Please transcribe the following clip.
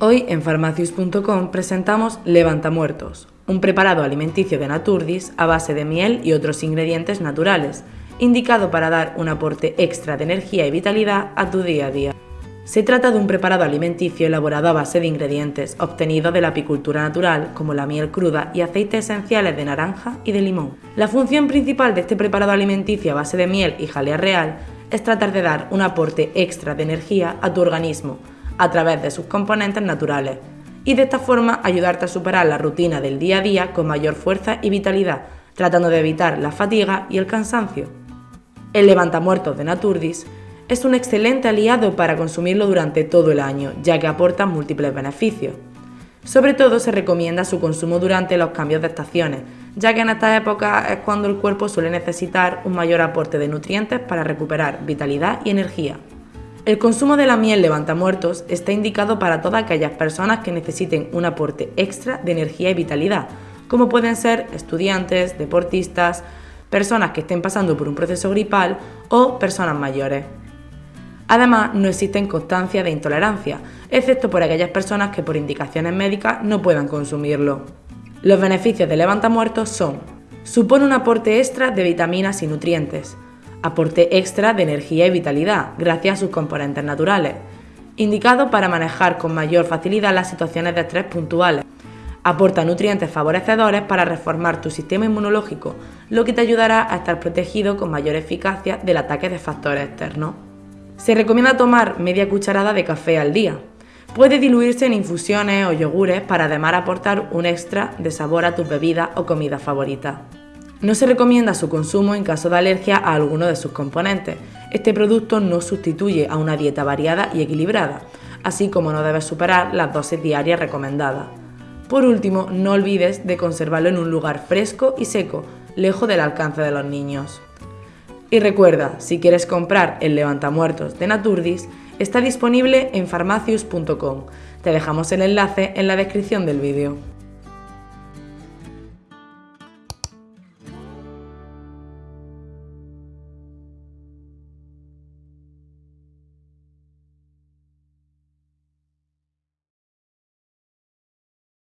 Hoy en farmacius.com presentamos Levantamuertos, un preparado alimenticio de Naturdis a base de miel y otros ingredientes naturales, indicado para dar un aporte extra de energía y vitalidad a tu día a día. Se trata de un preparado alimenticio elaborado a base de ingredientes obtenidos de la apicultura natural, como la miel cruda y aceites esenciales de naranja y de limón. La función principal de este preparado alimenticio a base de miel y jalea real es tratar de dar un aporte extra de energía a tu organismo, a través de sus componentes naturales y de esta forma ayudarte a superar la rutina del día a día con mayor fuerza y vitalidad, tratando de evitar la fatiga y el cansancio. El levantamuertos de Naturdis es un excelente aliado para consumirlo durante todo el año, ya que aporta múltiples beneficios. Sobre todo se recomienda su consumo durante los cambios de estaciones, ya que en esta época es cuando el cuerpo suele necesitar un mayor aporte de nutrientes para recuperar vitalidad y energía. El consumo de la miel levantamuertos está indicado para todas aquellas personas que necesiten un aporte extra de energía y vitalidad, como pueden ser estudiantes, deportistas, personas que estén pasando por un proceso gripal o personas mayores. Además, no existen constancias de intolerancia, excepto por aquellas personas que por indicaciones médicas no puedan consumirlo. Los beneficios de levantamuertos son supone un aporte extra de vitaminas y nutrientes, aporte extra de energía y vitalidad gracias a sus componentes naturales, indicado para manejar con mayor facilidad las situaciones de estrés puntuales. Aporta nutrientes favorecedores para reformar tu sistema inmunológico, lo que te ayudará a estar protegido con mayor eficacia del ataque de factores externos. Se recomienda tomar media cucharada de café al día. Puede diluirse en infusiones o yogures para además aportar un extra de sabor a tus bebidas o comidas favoritas. No se recomienda su consumo en caso de alergia a alguno de sus componentes. Este producto no sustituye a una dieta variada y equilibrada, así como no debes superar las dosis diarias recomendadas. Por último, no olvides de conservarlo en un lugar fresco y seco, lejos del alcance de los niños. Y recuerda, si quieres comprar el levantamuertos de Naturdis, está disponible en farmacius.com. Te dejamos el enlace en la descripción del vídeo.